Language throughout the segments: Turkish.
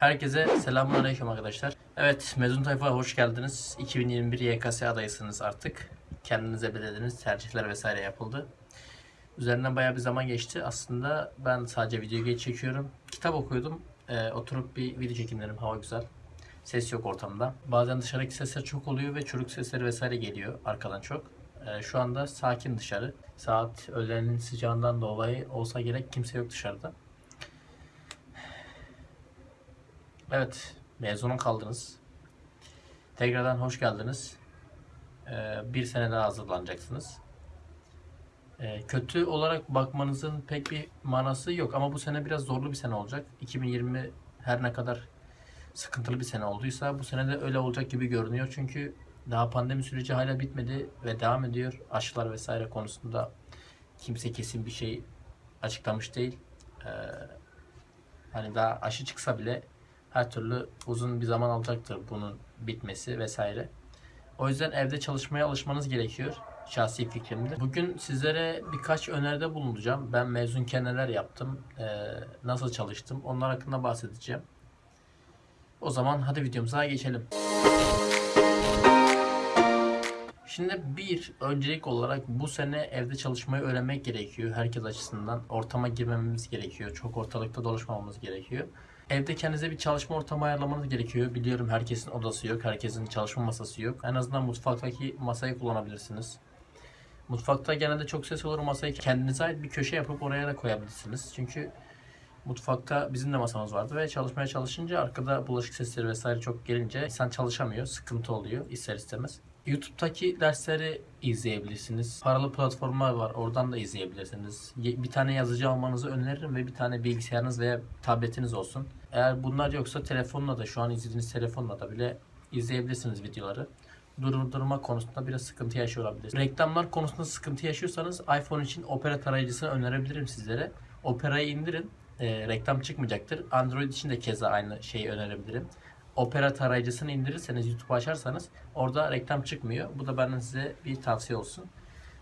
Herkese selamünaleyküm arkadaşlar. Evet, mezun tayfa hoş geldiniz. 2021 YKS adayısınız artık. Kendinize belirlediniz, tercihler vesaire yapıldı. Üzerinden bayağı bir zaman geçti. Aslında ben sadece video geç çekiyorum. Kitap okuyordum. Ee, oturup bir video çekeyim dedim. Hava güzel. Ses yok ortamda. Bazen dışarıdaki sesler çok oluyor ve çocuk sesleri vesaire geliyor arkadan çok. Ee, şu anda sakin dışarı. Saat öğlenin sıcağından dolayı olsa gerek kimse yok dışarıda. Evet, mezuna kaldınız. Tekrardan hoş geldiniz. Ee, bir sene daha hazırlanacaksınız. Ee, kötü olarak bakmanızın pek bir manası yok ama bu sene biraz zorlu bir sene olacak. 2020 her ne kadar sıkıntılı bir sene olduysa bu sene de öyle olacak gibi görünüyor. Çünkü daha pandemi süreci hala bitmedi ve devam ediyor. Aşılar vesaire konusunda kimse kesin bir şey açıklamış değil. Ee, hani daha aşı çıksa bile her türlü uzun bir zaman alacaktır bunun bitmesi vesaire. O yüzden evde çalışmaya alışmanız gerekiyor. Şahsi fikrimdir. Bugün sizlere birkaç öneride bulunacağım. Ben mezunken neler yaptım, eee, nasıl çalıştım onlar hakkında bahsedeceğim. O zaman hadi videomuza geçelim. Şimdi bir öncelik olarak bu sene evde çalışmayı öğrenmek gerekiyor herkes açısından. Ortama girmememiz gerekiyor. Çok ortalıkta dolaşmamamız gerekiyor. Evde kendinize bir çalışma ortamı ayarlamanız gerekiyor. Biliyorum herkesin odası yok, herkesin çalışma masası yok. En azından mutfaktaki masayı kullanabilirsiniz. Mutfakta genelde çok ses olur masayı kendinize ait bir köşe yapıp oraya da koyabilirsiniz. Çünkü mutfakta bizim de masamız vardı ve çalışmaya çalışınca arkada bulaşık sesleri vesaire çok gelince insan çalışamıyor, sıkıntı oluyor ister istemez. YouTube'daki dersleri izleyebilirsiniz. Paralı platformlar var. Oradan da izleyebilirsiniz. Ye- Bir tane yazıcı almanızı öneririm ve bir tane bilgisayarınız veya tabletiniz olsun. Eğer bunlar yoksa telefonla da şu an izlediğiniz telefonla da bile izleyebilirsiniz videoları. Durdurma konusunda biraz sıkıntı yaşıyor olabilirsiniz. Reklamlar konusunda sıkıntı yaşıyorsanız iPhone için Opera tarayıcısını önerebilirim sizlere. Opera'yı indirin. Ee, reklam çıkmayacaktır. Android için de keza aynı şeyi önerebilirim. Opera tarayıcısını indirirseniz YouTube açarsanız orada reklam çıkmıyor. Bu da benden size bir tavsiye olsun.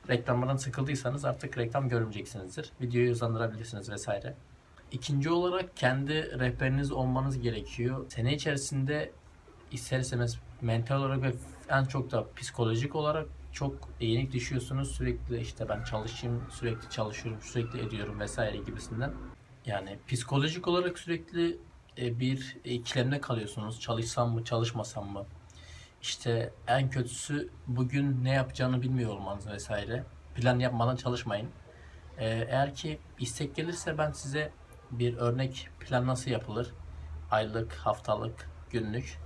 Reklamlardan sıkıldıysanız artık reklam görmeyeceksinizdir. Videoyu hızlandırabilirsiniz vesaire. İkinci olarak kendi rehberiniz olmanız gerekiyor. Sene içerisinde ister istemez mental olarak ve en çok da psikolojik olarak çok yenik düşüyorsunuz. Sürekli işte ben çalışayım, sürekli çalışıyorum, sürekli ediyorum vesaire gibisinden. Yani psikolojik olarak sürekli e, bir ikilemde kalıyorsunuz. Çalışsam mı, çalışmasam mı? İşte en kötüsü bugün ne yapacağını bilmiyor olmanız vesaire. Plan yapmadan çalışmayın. Ee, eğer ki istek gelirse ben size bir örnek plan nasıl yapılır? Aylık, haftalık, günlük.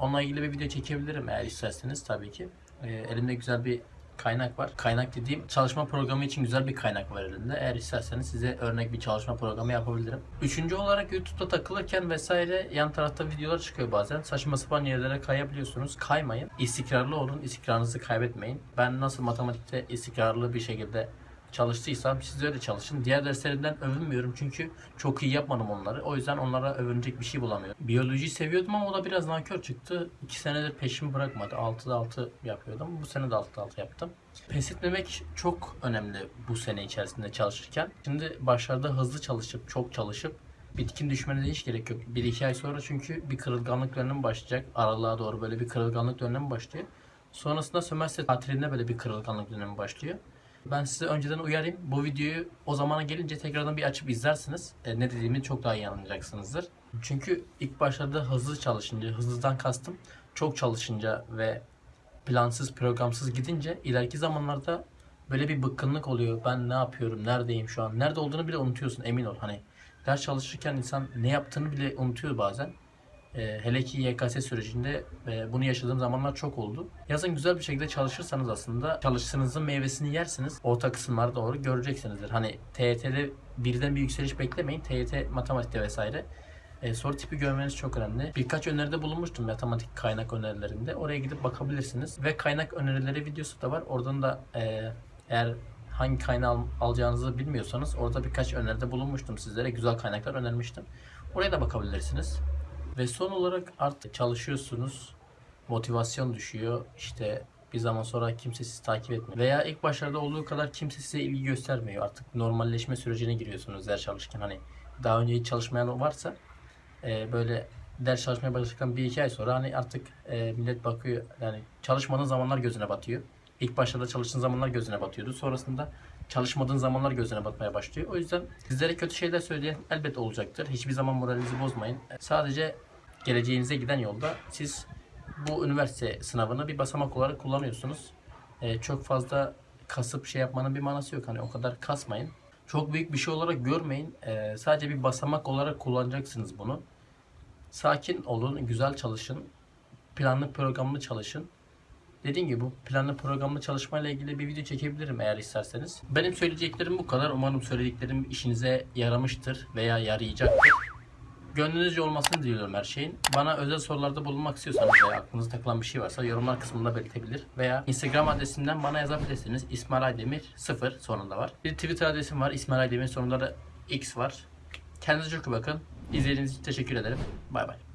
Onunla ilgili bir video çekebilirim eğer isterseniz tabii ki. Ee, elimde güzel bir kaynak var. Kaynak dediğim çalışma programı için güzel bir kaynak var elimde. Eğer isterseniz size örnek bir çalışma programı yapabilirim. Üçüncü olarak YouTube'da takılırken vesaire yan tarafta videolar çıkıyor bazen. Saçma sapan yerlere kayabiliyorsunuz. Kaymayın. İstikrarlı olun. İstikrarınızı kaybetmeyin. Ben nasıl matematikte istikrarlı bir şekilde çalıştıysam siz öyle çalışın. Diğer derslerimden övünmüyorum çünkü çok iyi yapmadım onları. O yüzden onlara övünecek bir şey bulamıyorum. Biyolojiyi seviyordum ama o da biraz nankör çıktı. 2 senedir peşimi bırakmadı. 6'da 6 yapıyordum. Bu sene de 6'da 6 yaptım. Pes etmemek çok önemli bu sene içerisinde çalışırken. Şimdi başlarda hızlı çalışıp, çok çalışıp bitkin düşmene de hiç gerek yok. 1-2 ay sonra çünkü bir kırılganlık dönemi başlayacak. Aralığa doğru böyle bir kırılganlık dönemi başlıyor. Sonrasında sömestr tatilinde böyle bir kırılganlık dönemi başlıyor. Ben size önceden uyarayım. Bu videoyu o zamana gelince tekrardan bir açıp izlersiniz. E, ne dediğimi çok daha iyi anlayacaksınızdır. Çünkü ilk başlarda hızlı çalışınca, hızlıdan kastım çok çalışınca ve plansız, programsız gidince ileriki zamanlarda böyle bir bıkkınlık oluyor. Ben ne yapıyorum, neredeyim şu an, nerede olduğunu bile unutuyorsun emin ol. Hani ders çalışırken insan ne yaptığını bile unutuyor bazen. Ee, hele ki YKS sürecinde e, bunu yaşadığım zamanlar çok oldu. Yazın güzel bir şekilde çalışırsanız aslında çalıştığınızın meyvesini yersiniz. Orta kısımlara doğru göreceksinizdir. Hani TYT'de birden bir yükseliş beklemeyin. TYT matematikte vesaire. E, soru tipi görmeniz çok önemli. Birkaç öneride bulunmuştum matematik kaynak önerilerinde. Oraya gidip bakabilirsiniz. Ve kaynak önerileri videosu da var. Oradan da e, eğer hangi kaynağı al- alacağınızı bilmiyorsanız orada birkaç öneride bulunmuştum sizlere. Güzel kaynaklar önermiştim. Oraya da bakabilirsiniz. Ve son olarak artık çalışıyorsunuz. Motivasyon düşüyor. İşte bir zaman sonra kimse sizi takip etmiyor. Veya ilk başlarda olduğu kadar kimse size ilgi göstermiyor. Artık normalleşme sürecine giriyorsunuz ders çalışırken. Hani daha önce hiç çalışmayan varsa e, böyle ders çalışmaya başladıktan bir iki ay sonra hani artık e, millet bakıyor yani çalışmadığın zamanlar gözüne batıyor. İlk başta da çalıştığın zamanlar gözüne batıyordu. Sonrasında çalışmadığın zamanlar gözüne batmaya başlıyor. O yüzden sizlere kötü şeyler söyleyen elbet olacaktır. Hiçbir zaman moralinizi bozmayın. Sadece geleceğinize giden yolda siz bu üniversite sınavını bir basamak olarak kullanıyorsunuz. E, çok fazla kasıp şey yapmanın bir manası yok. Hani o kadar kasmayın. Çok büyük bir şey olarak görmeyin. E, sadece bir basamak olarak kullanacaksınız bunu. Sakin olun, güzel çalışın. Planlı programlı çalışın. Dediğim gibi bu planlı programlı çalışmayla ilgili bir video çekebilirim eğer isterseniz. Benim söyleyeceklerim bu kadar. Umarım söylediklerim işinize yaramıştır veya yarayacaktır. Gönlünüzce olmasını diliyorum her şeyin. Bana özel sorularda bulunmak istiyorsanız veya aklınıza takılan bir şey varsa yorumlar kısmında belirtebilir. Veya Instagram adresimden bana yazabilirsiniz. İsmail Aydemir 0 sonunda var. Bir Twitter adresim var. İsmail Aydemir sonunda da X var. Kendinize çok iyi bakın. İzlediğiniz için teşekkür ederim. Bay bay.